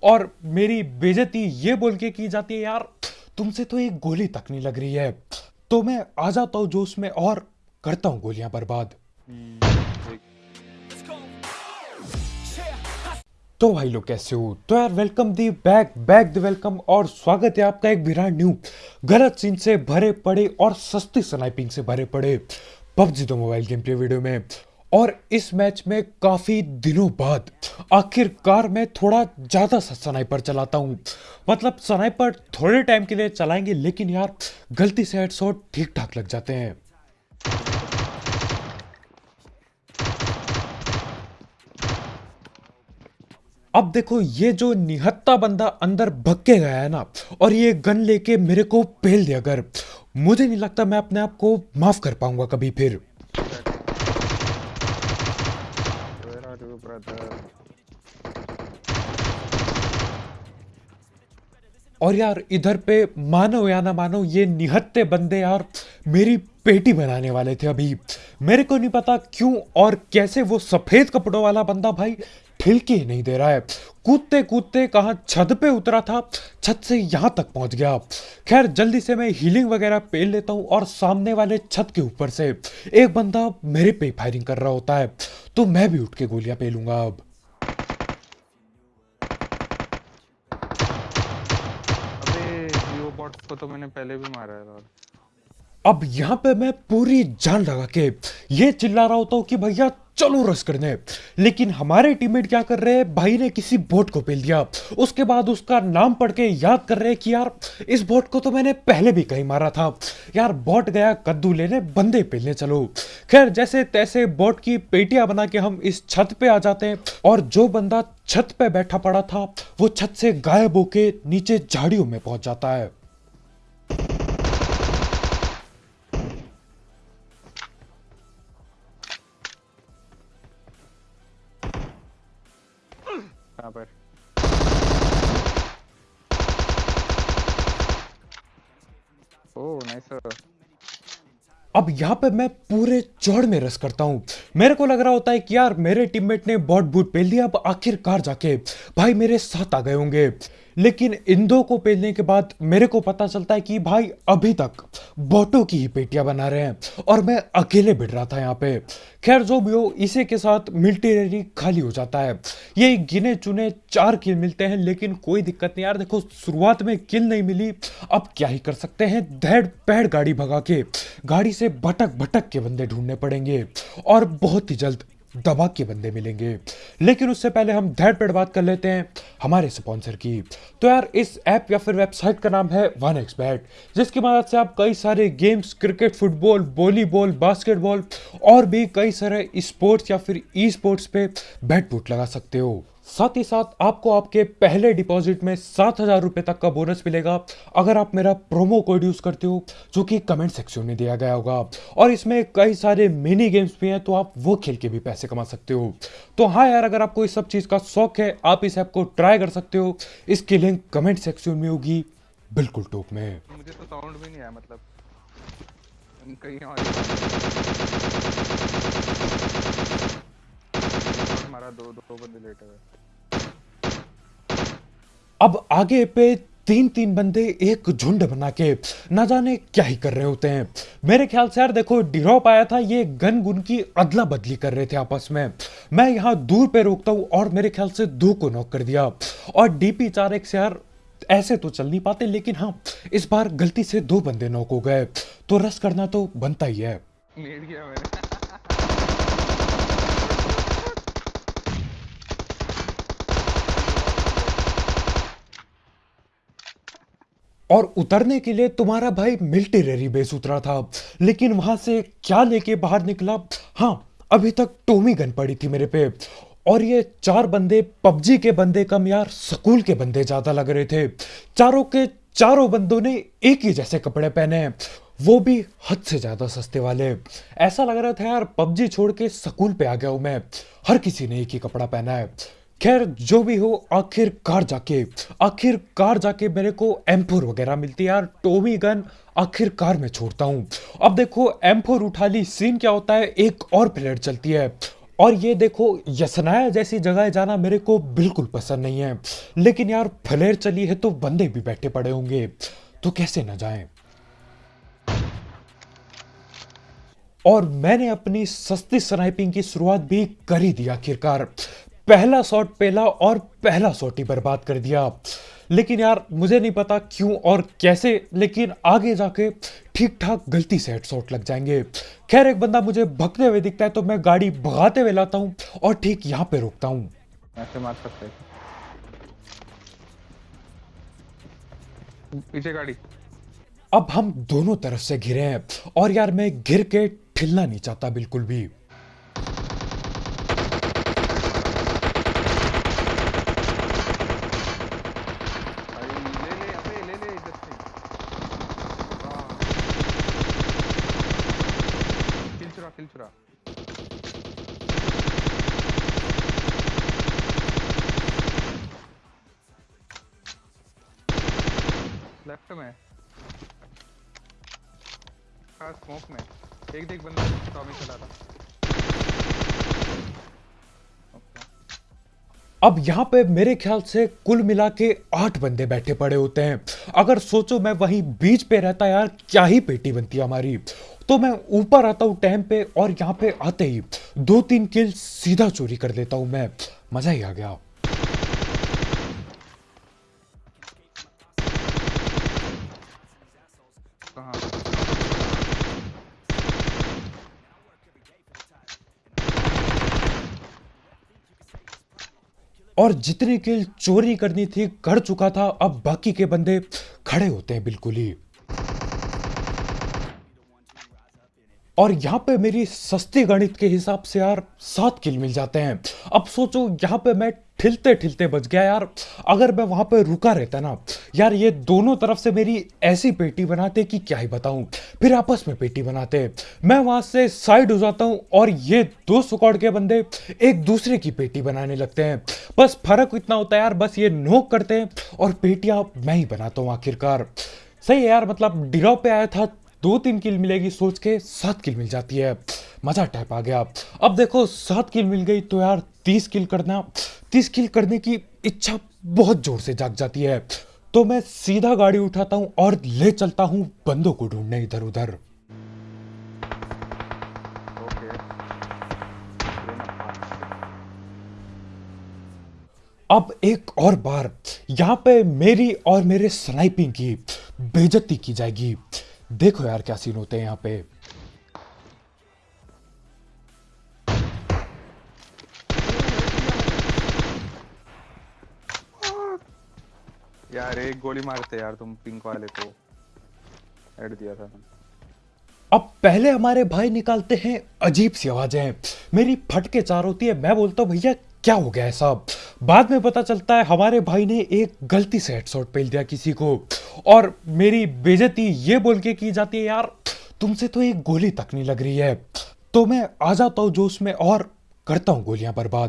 اور میری بیجتی یہ بول کے کی جاتی ہے، یار، تم سے تو ایک گولی تک نہیں لگ رہی ہے۔ تو میں آ جاتا ہوں جوش میں اور کرتا ہوں گولیاں برباد۔ تو بھائی لوگ کیسے ہو؟ تو یار welcome the back back the welcome اور سواگت ہے آپ کا ایک برانڈ نیو غلط سین سے بھرے پڑے اور سستی سنائپنگ سے بھرے پڑے۔ پب جی دو موبائل گیم پلے ویڈیو میں۔ اور اس میچ میں کافی دنوں بعد آخر کار میں تھوڑا زیادہ سا سنائپر چلاتا ہوں۔ مطلب سنائپر تھوڑے ٹائم کے لیے چلائیں گے، لیکن یار غلطی سے ہیڈ شاٹ ٹھیک ٹھاک لگ جاتے ہیں۔ اب دیکھو، یہ جو نہتا بندہ اندر بھکے گیا ہے نا، اور یہ گن لے کے میرے کو پیل دے، اگر مجھے نہیں لگتا میں اپنے آپ کو معاف کر پاؤں گا کبھی پھر۔ اور یار ادھر پہ مانو یا نہ مانو، یہ نہتے بندے یار میری پیٹی بنانے والے تھے ابھی۔ میرے کو نہیں پتا کیوں اور کیسے وہ سفید کپڑوں والا بندہ بھائی ٹھلکے ہی نہیں دے رہا ہے۔ کودتے کودتے کہاں چھت پہ اترا تھا، چھت سے یہاں تک پہنچ گیا۔ خیر، جلدی سے میں ہیلنگ وغیرہ پیل لیتا ہوں اور سامنے والے چھت کے اوپر سے ایک بندہ میرے پہ فائرنگ کر رہا ہوتا ہے۔ تو میں بھی اٹھ کے گولیاں پیلوں گا اب۔ کو تو میں نے پہلے بھی مارا ہے اور اب یہاں پہ میں پوری جان لگا کے یہ چلا رہا ہوتا ہوں کہ بھیا چلو رس کرنے۔ لیکن ہمارے ٹیم میٹ کیا کر رہے ہیں؟ بھائی نے کسی بوٹ کو پیل دیا۔ اس کے بعد اس کا نام پڑھ کے یاد کر رہے کہ یار، اس بوٹ کو تو میں نے پہلے بھی کہیں مارا تھا۔ یار بوٹ گیا، کدو لینے، بندے پیلنے چلو۔ خیر، جیسے تیسے بوٹ کی پیٹیاں بنا کے ہم اس چھت پہ آ جاتے ہیں۔ اور جو بندہ چھت پہ بیٹھا پڑا تھا، وہ چھت سے غائب ہو کے نیچے جھاڑیوں میں پہنچ جاتا ہے۔ یہاں پہ میں پورے چوڑ میں رس کرتا ہوں۔ میرے کو لگ رہا ہوتا ہے کہ یار میرے ٹیم میٹ نے بوٹ بوٹ پہل دیا، اب آخر کار جا کے بھائی میرے ساتھ آ گئے ہوں گے۔ لیکن ان دو کو پیلنے کے بعد میرے کو پتا چلتا ہے کہ بھائی ابھی تک بوٹوں کی ہی پیٹیاں بنا رہے ہیں اور میں اکیلے بڑھ رہا تھا یہاں پہ۔ خیر جو بھی ہو، اسی کے ساتھ ملٹی ریلی خالی ہو جاتا ہے۔ یہ گنے چنے چار کل ملتے ہیں، لیکن کوئی دقت نہیں یار۔ دیکھو، شروعات میں کل نہیں ملی، اب کیا ہی کر سکتے ہیں؟ دھیڑ پیڑ گاڑی بھگا کے، گاڑی سے بھٹک بھٹک کے بندے ڈھونڈنے پڑیں گے اور بہت ہی جلد دبا کے بندے ملیں گے۔ لیکن اس سے پہلے ہم دھیڑ پیڑ بات کر لیتے ہیں ہمارے سپانسر کی۔ تو یار، اس ایپ یا پھر ویب سائٹ کا نام ہے ون ایکس بیٹ جس کی مدد سے آپ کئی سارے گیمز، کرکٹ فٹ بال والی بال، باسکٹ بال اور بھی کئی سارے اسپورٹس یا پھر ای اسپورٹس پہ بیٹ بوٹ لگا سکتے ہو۔ ساتھ ہی ساتھ آپ کو آپ کے پہلے ڈپازٹ میں سات ہزار روپے تک کا بونس ملے گا۔ اگر آپ میرا پرومو کوڈ یوز کرتے ہو، جو کہ کمنٹ سیکشن میں دیا گیا ہوگا۔ اور اس میں کئی سارے منی گیمز بھی ہیں، تو آپ وہ کھیل کے بھی پیسے کما سکتے ہو۔ تو ہاں یار، اگر آپ کو اس سب چیز کا شوق ہے، آپ اس ایپ کو ٹرائی کر سکتے ہو۔ اس کی لنک کمنٹ سیکشن میں ہوگی۔ بالکل ٹوپ میں۔ مجھے تو ساؤنڈ بھی نہیں آیا مطلب کہیں اور۔ مارا دو دو بندے لیٹ ہوئے اب آگے پہ تین تین بندے ایک جھنڈ بنا کے نہ جانے کیا ہی کر رہے ہوتے ہیں۔ میرے خیال سے یار دیکھو ڈیروپ آیا تھا یہ گن گن کی ادلا بدلی کر رہے تھے آپس میں۔ میں یہاں دور پہ روکتا ہوں اور میرے خیال سے دو کو نوک کر دیا۔ اور ڈی پی چار ایک سے یار ایسے تو چل نہیں پاتے لیکن ہاں اس بار گلتی سے دو بندے نوک ہو گئے۔ تو رس کرنا تو بنتا ہی ہے نیٹ کیا میں نے اور اترنے کے لیے تمہارا بھائی ملٹری بیس اترا تھا۔ لیکن وہاں سے کیا لے کے باہر نکلا؟ ہاں ابھی تک ٹومی گن پڑی تھی میرے پہ۔ اور یہ چار بندے پب جی کے بندے کم یار سکول کے بندے زیادہ لگ رہے تھے۔ چاروں کے چاروں بندوں نے ایک ہی جیسے کپڑے پہنے۔ وہ بھی حد سے زیادہ سستے والے۔ ایسا لگ رہا تھا یار، پب جی چھوڑ کے سکول پہ آ گیا ہوں میں۔ ہر کسی نے ایک ہی کپڑا پہنا ہے۔ خیر، جو بھی ہو آخر کار جا کے آخر کار جا کے میرے کو ایم فور وغیرہ ملتی ہے۔ یار، ٹومی گن آخر کار میں چھوڑتا ہوں۔ اب دیکھو ایم فور اٹھا لی سین کیا ہوتا ہے، ایک اور پلیئر چلتی ہے۔ اور یہ دیکھو، یسنایا جیسی جگہ جانا میرے کو بالکل پسند نہیں ہے۔ لیکن یار پلیئر چلی ہے تو بندے بھی بیٹھے پڑے ہوں گے۔ تو کیسے نہ جائیں۔ اور میں نے اپنی سستی سنائپنگ کی شروعات بھی کر ہی دی آخرکار۔ پہلا ساٹ پہلا اور پہلا ساٹ ہی برباد کر دیا۔ لیکن یار مجھے نہیں پتا کیوں اور کیسے لیکن آگے جا کے ٹھیک ٹھاک گلتی سے ہیڈ ساٹ لگ جائیں گے۔ خیر ایک بندہ مجھے بھگتے ہوئے دکھتا ہے تو میں گاڑی بھگاتے ہوئے لاتا ہوں اور ٹھیک یہاں پہ روکتا ہوں۔ ایسے مار سکتے پیچھے گاڑی۔ اب ہم دونوں طرف سے گھرے ہیں اور یار میں گھر کے ٹھلنا نہیں چاہتا بالکل بھی۔ kill لیفٹ میں اسموک میں ایک دیکھ بندہ ٹامی چلا تھا اب یہاں پہ میرے خیال سے کل ملا کے آٹھ بندے بیٹھے پڑے ہوتے ہیں۔ اگر سوچو میں وہیں بیچ پہ رہتا یار، کیا ہی پیٹی بنتی ہماری۔ تو میں اوپر آتا ہوں ٹائم پہ اور یہاں پہ آتے ہی دو تین کل سیدھا چوری کر لیتا ہوں میں۔ مزہ ہی آ گیا۔ اور جتنے کل چوری کرنی تھی، کر چکا تھا، اب باقی کے بندے کھڑے ہوتے ہیں بالکل ہی۔ اور یہاں پہ میری سستی گنت کے حساب سے یار سات کل مل جاتے ہیں۔ اب سوچو یہاں پہ میں ٹھلتے ٹھلتے بچ گیا یار۔ اگر میں وہاں پہ رکا رہتا نا، یار یہ دونوں طرف سے میری ایسی پیٹی بناتے کہ کیا ہی بتاؤں۔ پھر آپس میں پیٹی بناتے۔ میں وہاں سے سائڈ ہو جاتا ہوں اور یہ دو سکوڑ کے بندے ایک دوسرے کی پیٹی بنانے لگتے ہیں۔ بس فرق اتنا ہوتا ہے یار، بس یہ نوک کرتے ہیں اور پیٹیاں میں ہی بناتا ہوں آخرکار۔ صحیح ہے یار مطلب ڈراؤ پہ آیا تھا دو تین کل ملے گی سوچ کے سات کل مل جاتی ہے۔ مزہ ٹائپ آ گیا۔ اب دیکھو سات کل مل گئی تو یار تیس کل کرنا تیس کل کرنے کی اچھا بہت زور سے جاگ جاتی ہے۔ تو میں سیدھا گاڑی اٹھاتا ہوں اور لے چلتا ہوں بندوں کو ڈھونڈنے ادھر ادھر۔ اب ایک اور بار یہاں پہ میری اور میرے سنائپنگ کی بےجتی کی جائے گی۔ دیکھو یار کیا سین ہوتے ہیں یہاں پہ۔ یار ایک گولی مارتے یار تم پنک والے کو۔ ایڈ دیا تھا۔ اب پہلے ہمارے بھائی نکالتے ہیں عجیب سی آوازیں۔ میری پھٹ کے چار ہوتی ہے میں بولتا ہوں بھیا کیا ہو گیا ہے صاحب بعد میں پتا چلتا ہے ہمارے بھائی نے ایک غلطی سے ہیڈ شاٹ پیل دیا کسی کو۔ اور میری بےزتی یہ بول کے کی جاتی ہے، یار، تم سے تو ایک گولی تک نہیں لگ رہی ہے۔ تو میں آ جاتا ہوں جوش میں اور کرتا ہوں گولیاں برباد۔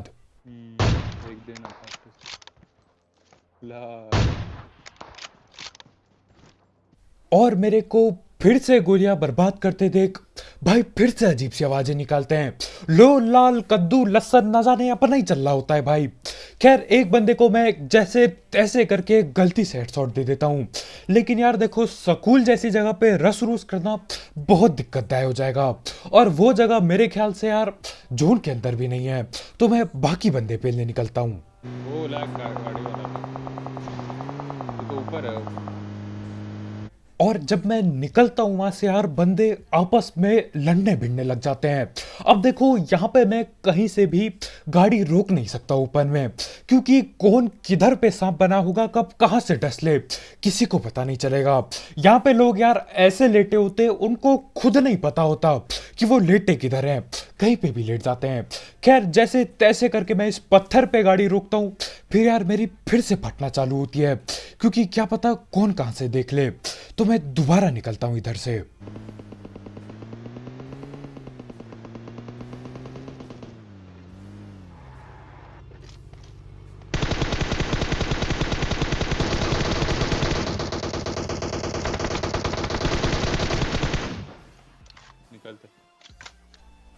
اور میرے کو پھر سے گولیاں برباد کرتے دیکھ۔ بھائی پھر سے عجیب سی آوازیں نکالتے ہیں۔ لو لال کدو لسن نہ جانے یہاں پر نہیں چل رہا ہوتا ہے بھائی۔ خیر، ایک بندے کو میں جیسے تیسے کر کے غلطی سے ہیڈ شاٹ دے دیتا ہوں۔ لیکن یار دیکھو، سکول جیسی جگہ پہ رس روس کرنا بہت دقت دہ ہو جائے گا۔ اور وہ جگہ میرے خیال سے یار جون کے اندر بھی نہیں ہے۔ تو میں باقی بندے پہلے نکلتا ہوں۔ اور جب میں نکلتا ہوں وہاں سے یار، بندے آپس میں لڑنے بھڑنے لگ جاتے ہیں۔ اب دیکھو، یہاں پہ میں کہیں سے بھی گاڑی روک نہیں سکتا اوپن میں، کیونکہ کون کدھر پہ سانپ بنا ہوگا، کب کہاں سے ڈس لے، کسی کو پتا نہیں چلے گا۔ یہاں پہ لوگ یار ایسے لیٹے ہوتے، ان کو خود نہیں پتا ہوتا کہ وہ لیٹے کدھر ہیں۔ کہیں پہ بھی لیٹ جاتے ہیں۔ خیر، جیسے تیسے کر کے میں اس پتھر پہ گاڑی روکتا ہوں، پھر یار میری پھر سے پھٹنا چالو ہوتی ہے۔ کیونکہ کیا پتہ کون کہاں سے دیکھ لے۔ تو میں دوبارہ نکلتا ہوں ادھر سے۔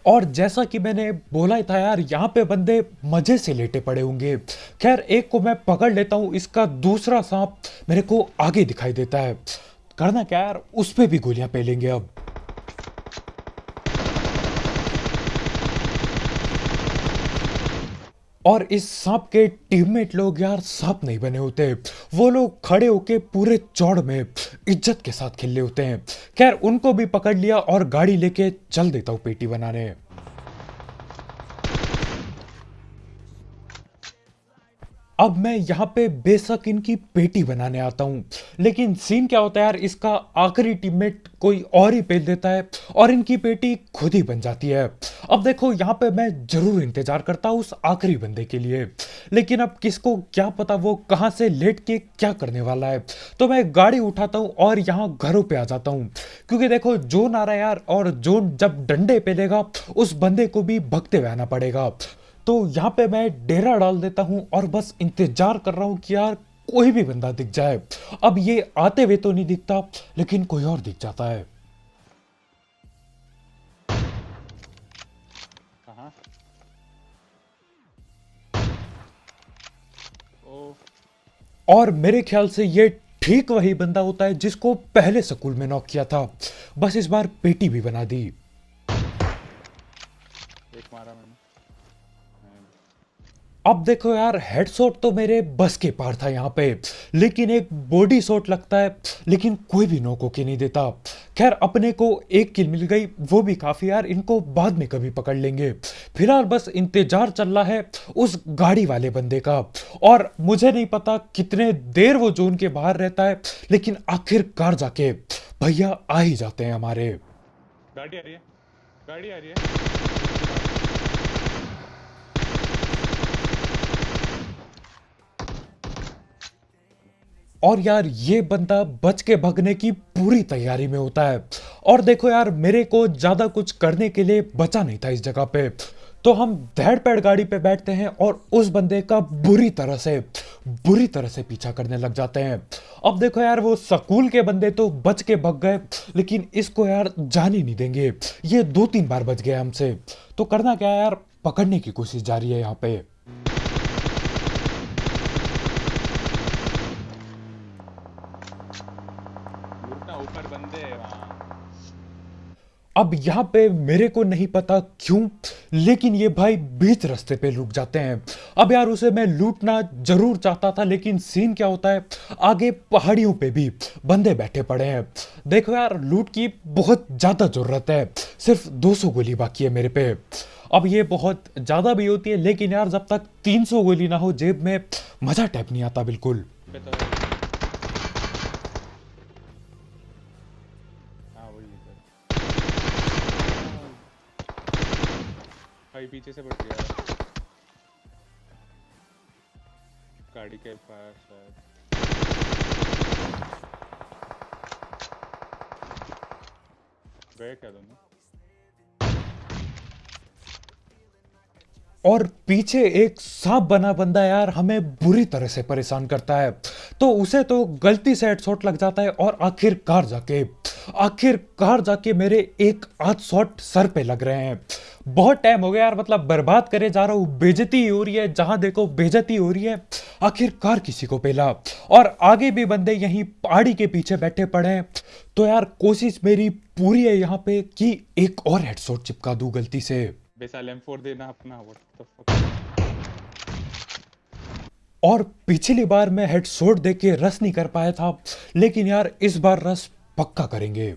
اور جیسا کہ میں نے بولا تھا یار، یہاں پہ بندے مزے سے لیٹے پڑے ہوں گے۔ خیر، ایک کو میں پکڑ لیتا ہوں، اس کا دوسرا سانپ میرے کو آگے دکھائی دیتا ہے۔ کرنا کیا یار، اس پہ بھی گولیاں پہلیں گے اب۔ اور اس سانپ کے ٹیم میٹ لوگ یار سانپ نہیں بنے ہوتے۔ وہ لوگ کھڑے ہو کے پورے چوڑ میں عزت کے ساتھ کھلے ہوتے ہیں۔ خیر، ان کو بھی پکڑ لیا اور گاڑی لے کے چل دیتا ہوں پیٹی بنانے۔ اب میں یہاں پہ بے شک ان کی پیٹی بنانے آتا ہوں۔ لیکن سین کیا ہوتا ہے یار، اس کا آخری ٹیم میٹ کوئی اور ہی پیل دیتا ہے اور ان کی پیٹی خود ہی بن جاتی ہے۔ اب دیکھو، یہاں پہ میں ضرور انتظار کرتا ہوں اس آخری بندے کے لیے۔ لیکن اب کس کو کیا پتا وہ کہاں سے لیٹ کے کیا کرنے والا ہے۔ تو میں گاڑی اٹھاتا ہوں اور یہاں گھروں پہ آ جاتا ہوں۔ کیونکہ دیکھو جون آ رہا ہے یار اور جون جب ڈنڈے پیلے گا، اس بندے کو بھی بھگتے ہوئے آنا پڑے گا۔ تو یہاں پہ میں ڈیرا ڈال دیتا ہوں اور بس انتظار کر رہا ہوں کہ یار کوئی بھی بندہ دکھ جائے۔ اب یہ آتے ہوئے تو نہیں دکھتا لیکن کوئی اور دکھ جاتا ہے۔ اور میرے خیال سے یہ ٹھیک وہی بندہ ہوتا ہے جس کو پہلے سکول میں نوک کیا تھا۔ بس اس بار پیٹی بھی بنا دی۔ ایک مارا میں۔ اب دیکھو یار ہیڈ سوٹ تو میرے بس کے پار تھا یہاں پہ، لیکن ایک بوڈی سوٹ لگتا ہے، لیکن کوئی بھی نوکو کے نہیں دیتا۔ خیر، اپنے کو ایک کل مل گئی، وہ بھی کافی یار، ان کو بعد میں کبھی پکڑ لیں گے۔ فی الحال بس انتظار چل رہا ہے اس گاڑی والے بندے کا۔ اور مجھے نہیں پتا کتنے دیر وہ زون کے باہر رہتا ہے، لیکن آخر کار جا کے بھیا آ ہی جاتے ہیں ہمارے۔ گاڑی آ رہی ہے، گاڑی آ رہی ہے۔ اور یار یہ بندہ بچ کے بھگنے کی پوری تیاری میں ہوتا ہے۔ اور دیکھو یار، میرے کو زیادہ کچھ کرنے کے لیے بچا نہیں تھا اس جگہ پہ۔ تو ہم دھیڑ پیڑ گاڑی پہ بیٹھتے ہیں اور اس بندے کا بری طرح سے، بری طرح سے پیچھا کرنے لگ جاتے ہیں۔ اب دیکھو یار، وہ سکول کے بندے تو بچ کے بھگ گئے، لیکن اس کو یار جان ہی نہیں دیں گے۔ یہ دو تین بار بچ گیا ہم سے۔ تو کرنا کیا یار؟ پکڑنے کی کوشش جاری ہے یہاں پہ لوٹنا اوپر بندے ہیں وہاں اب یہاں پہ میرے کو نہیں پتا کیوں، لیکن یہ بھائی بیچ رستے پہ لوٹ جاتے ہیں۔ اب یار اسے میں لوٹنا ضرور چاہتا تھا، لیکن سین کیا ہوتا ہے؟ آگے پہاڑیوں پہ بھی بندے بیٹھے پڑے ہیں۔ دیکھو یار، لوٹ کی بہت زیادہ ضرورت ہے۔ صرف دو سو گولی باقی ہے میرے پہ۔ اب یہ بہت زیادہ بھی ہوتی ہے، لیکن یار جب تک تین سو گولی نہ ہو، جیب میں مزہ ٹیپ نہیں آتا بالکل۔ بھائی پیچھے سے بڑھ گیا گاڑی کے پاس شاید اور پیچھے ایک سانپ بنا بندہ یار ہمیں بری طرح سے پریشان کرتا ہے تو اسے تو غلطی سے ہیڈ شاٹ لگ جاتا ہے اور آخر کار جا کے آخر کار جا کے میرے ایک آدھ شاٹ سر پہ لگ رہے ہیں بہت ٹائم ہو گیا یار مطلب برباد کرے جا رہا ہوں بےزتی ہی ہو رہی ہے جہاں دیکھو بےزتی ہو رہی ہے۔ آخر کار کسی کو پہلا۔ اور آگے بھی بندے یہیں پہاڑی کے پیچھے بیٹھے پڑے ہیں۔ تو یار کوشش میری پوری ہے یہاں پہ کہ ایک اور ہیڈ شاٹ چپکا دوں غلطی سے۔ دینا اپنا اور پچھلی بار میں ہیڈ سوٹ دے کے رس نہیں کر پایا تھا لیکن یار اس بار رس پکا کریں گے۔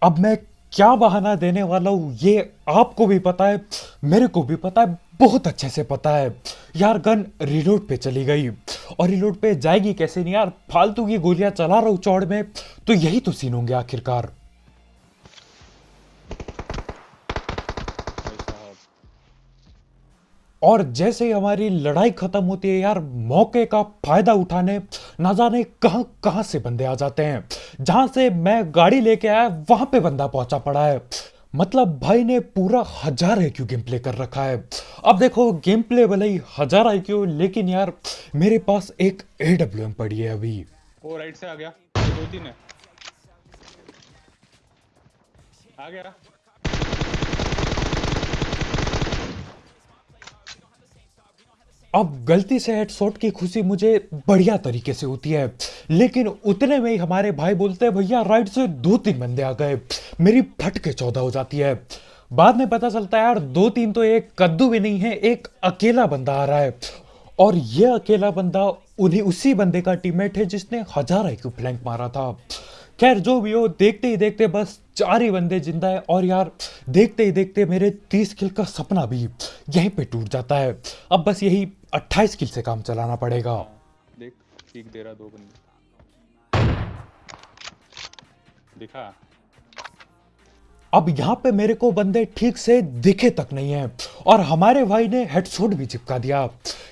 اب میں کیا بہانہ دینے والا ہوں؟ یہ آپ کو بھی پتا ہے، میرے کو بھی پتا ہے، بہت اچھے سے پتا ہے۔ یار، گن ریلوڈ پہ چلی گئی۔ اور ریلوڈ پہ جائے گی کیسے؟ نہیں یار، فالتو کی گولیاں چلا رہا ہوں چوڑ میں، تو یہی تو سین ہوں گے آخرکار۔ اور جیسے ہماری لڑائی ختم ہوتی ہے یار، موقع کا فائدہ اٹھانے نہ جانے کہاں کہاں سے بندے آ جاتے ہیں۔ جہاں سے میں گاڑی لے کے آیا، وہاں پہ بندہ پہنچا پڑا ہے۔ مطلب بھائی نے پورا ہزار آئی کیو گیم پلے کر رکھا ہے۔ اب دیکھو، گیم پلے بھلے ہی ہزار آئی کیو، لیکن یار، میرے پاس ایک اے ڈبلو ایم پڑی ہے ابھی۔ وہ رائٹ سے آ گیا۔ دو تین ہے۔ آ گیا۔ اب غلطی سے ہیڈ شاٹ کی خوشی مجھے بڑھیا طریقے سے ہوتی ہے۔ لیکن اتنے میں ہی ہمارے بھائی بولتے ہیں، بھیا، رائٹ سے دو تین بندے آ گئے، میری پھٹ کے چودہ ہو جاتی ہے۔ بعد میں پتہ چلتا ہے، یار، دو تین تو ایک کدو بھی نہیں ہے، ایک اکیلا بندہ آ رہا ہے۔ اور یہ اکیلا بندہ انہیں اسی بندے کا ٹیم میٹ ہے جس نے ہزار آئی کیو فلینک مارا تھا۔ خیر جو بھی ہو دیکھتے ہی دیکھتے بس چار ہی بندے زندہ ہیں اور یار دیکھتے ہی دیکھتے میرے تیس کل کا سپنا بھی یہیں پہ ٹوٹ جاتا ہے۔ اب بس یہی اٹھائیس کل سے کام چلانا پڑے گا۔ دیکھ دے رہا دو بندے۔ دکھا۔ اب یہاں پہ میرے کو بندے ٹھیک سے دکھے تک نہیں ہیں۔ اور ہمارے بھائی نے ہیڈ شوٹ بھی چپکا دیا۔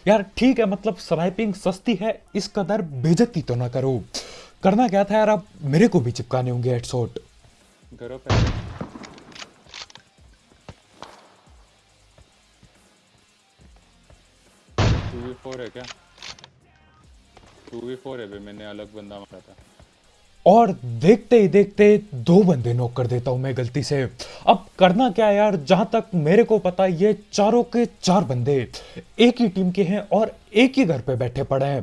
یار ٹھیک ہے مطلب سنائپنگ سستی ہے اس قدر بےجتی تو نہ کرو۔ کرنا کیا تھا یار؟ اب میرے کو بھی چپکانے ہوں گے ہیڈ سوٹ اور دیکھتے ہی دیکھتے دو بندے نوک کر دیتا ہوں میں گلتی سے۔ اب کرنا کیا یار؟ جہاں تک میرے کو پتا یہ چاروں کے چار بندے ایک ہی ٹیم کے ہیں اور ایک ہی گھر پہ بیٹھے پڑے ہیں۔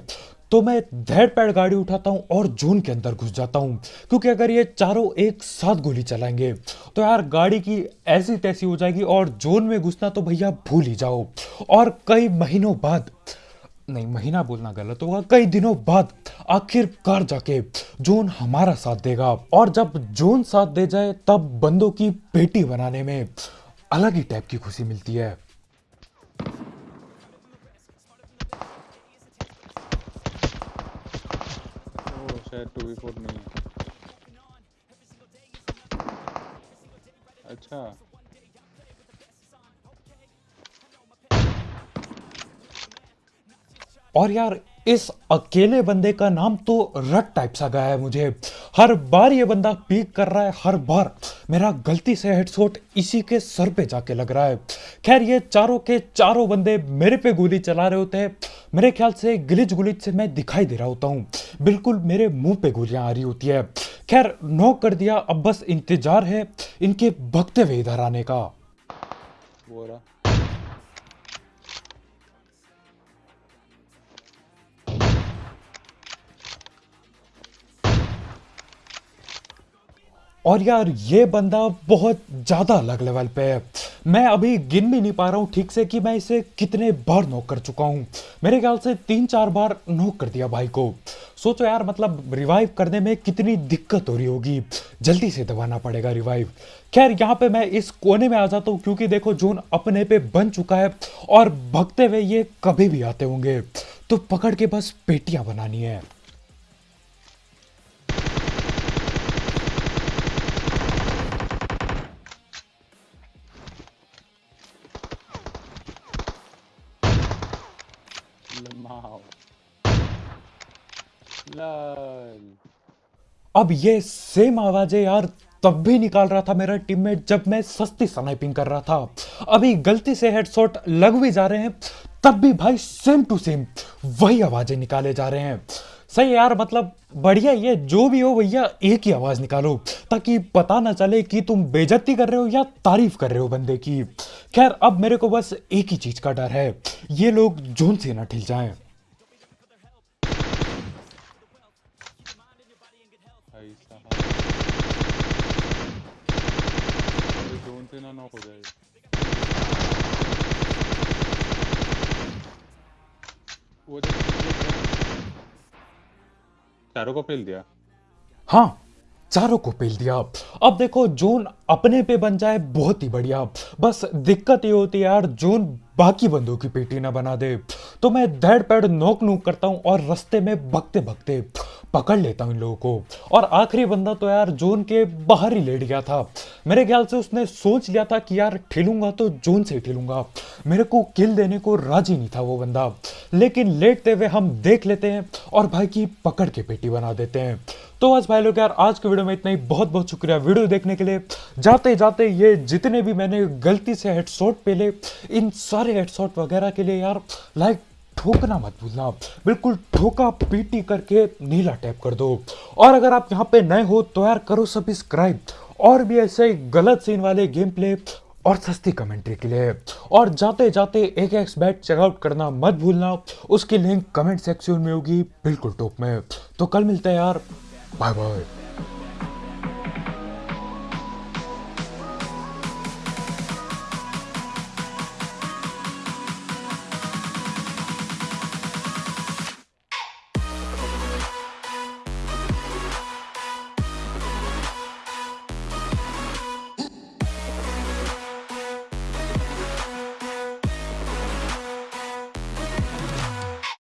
تو میں دھیڑ پیڑ گاڑی اٹھاتا ہوں اور جون کے اندر گھس جاتا ہوں، کیونکہ اگر یہ چاروں ایک ساتھ گولی چلائیں گے تو یار گاڑی کی ایسی تیسی ہو جائے گی اور جون میں گھسنا تو بھیا بھول ہی جاؤ۔ اور کئی مہینوں بعد، نہیں، مہینہ بولنا غلط ہوگا، کئی دنوں بعد آخر کار جا کے جون ہمارا ساتھ دے گا۔ اور جب جون ساتھ دے جائے، تب بندوں کی پیٹی بنانے میں الگ ہی ٹائپ کی خوشی ملتی ہے۔ ٹو وی فور نہیں ہے۔ اچھا۔ اور یار اس اکیلے بندے کا نام تو رٹ ٹائپ سا گیا ہے مجھے۔ ہر بار یہ بندہ پیک کر رہا ہے، ہر بار۔ میرا غلطی سے ہیڈ سوٹ اسی کے سر پہ جا کے لگ رہا ہے۔ خیر، یہ چاروں کے چاروں بندے میرے پہ گولی چلا رہے ہوتے ہیں۔ میرے خیال سے گلج گلج سے میں دکھائی دے رہا ہوتا ہوں۔ بالکل میرے منہ پہ گولیاں آ رہی ہوتی ہے خیر نو کر دیا، اب بس انتظار ہے ان کے بھگتے ہوئے ادھر آنے کا۔ وہ رہا۔ اور یار یہ بندہ بہت زیادہ الگ لیول پہ ہے۔ میں ابھی گن بھی نہیں پا رہا ہوں ٹھیک سے کہ میں اسے کتنے بار نوک کر چکا ہوں۔ میرے خیال سے تین چار بار نوک کر دیا بھائی کو۔ سوچو یار مطلب ریوائیو کرنے میں کتنی دقت ہو رہی ہوگی۔ جلدی سے دبانا پڑے گا ریوائیو خیر، یہاں پہ میں اس کونے میں آ جاتا ہوں کیونکہ دیکھو جون اپنے پہ بن چکا ہے اور بھگتے ہوئے یہ کبھی بھی آتے ہوں گے۔ تو پکڑ کے بس پیٹیاں بنانی ہے اب یہ سیم آوازیں یار تب بھی نکال رہا تھا میرا ٹیم میٹ جب میں سستی سنائپنگ کر رہا تھا۔ ابھی غلطی سے ہیڈ شاٹ لگ بھی جا رہے ہیں، تب بھی بھائی سیم ٹو سیم وہی آوازیں نکالے جا رہے ہیں۔ صحیح یار مطلب بڑھیا یہ جو بھی ہو بھیا ایک ہی آواز نکالو، تاکہ پتا نہ چلے کہ تم بےجتی کر رہے ہو یا تعریف کر رہے ہو بندے کی۔ خیر، اب میرے کو بس ایک ہی چیز کا ڈر ہے، یہ لوگ جون سے نہ ٹھل جائیں۔ ورنہ نوک ہو جائے گا چاروں کو پھیل دیا ہاں چاروں کو پیل دیا اب دیکھو جون اپنے پہ بن جائے بہت ہی بڑھیا بس دقت یہ ہوتی ہے یار جون باقی بندوں کی پیٹی نہ بنا دے تو میں دھڑ پیڑ نوک نوک کرتا ہوں اور رستے میں بھگتے بھگتے پکڑ لیتا ہوں ان لوگوں کو۔ اور آخری بندہ تو یار جون کے باہر ہی لیٹ گیا تھا۔ میرے خیال سے اس نے سوچ لیا تھا کہ یار ٹھلوں گا تو جون سے ٹھلوں گا۔ میرے کو کل دینے کو راضی نہیں تھا وہ بندہ۔ لیکن لیٹتے ہوئے ہم دیکھ لیتے ہیں اور بھائی کی پکڑ کے پیٹی بنا دیتے ہیں۔ تو آج بھائی لوگ یار، آج کے ویڈیو میں اتنا ہی۔ بہت بہت شکریہ ویڈیو دیکھنے کے لیے۔ جاتے جاتے یہ جتنے بھی میں نے غلطی سے ہیڈ شاٹ پہ لے ان سارے ہیڈ شاٹ وغیرہ کے لیے یار لائک ٹھوکنا مت بھولنا۔ بالکل ٹھوکا پیٹی کر کے نیلا ٹیپ کر دو۔ اور اگر آپ یہاں پہ نئے ہو تو یار کرو سبسکرائب۔ اور بھی ایسے غلط سین والے گیم پلے اور سستی کمنٹری کے لیے۔ اور جاتے جاتے ایک ایکس بیٹ چیک آؤٹ کرنا مت بھولنا۔ اس کی لنک کمنٹ سیکشن میں ہوگی، بالکل ٹوپ میں۔ تو کل ملتے ہیں یار۔ Bye bye.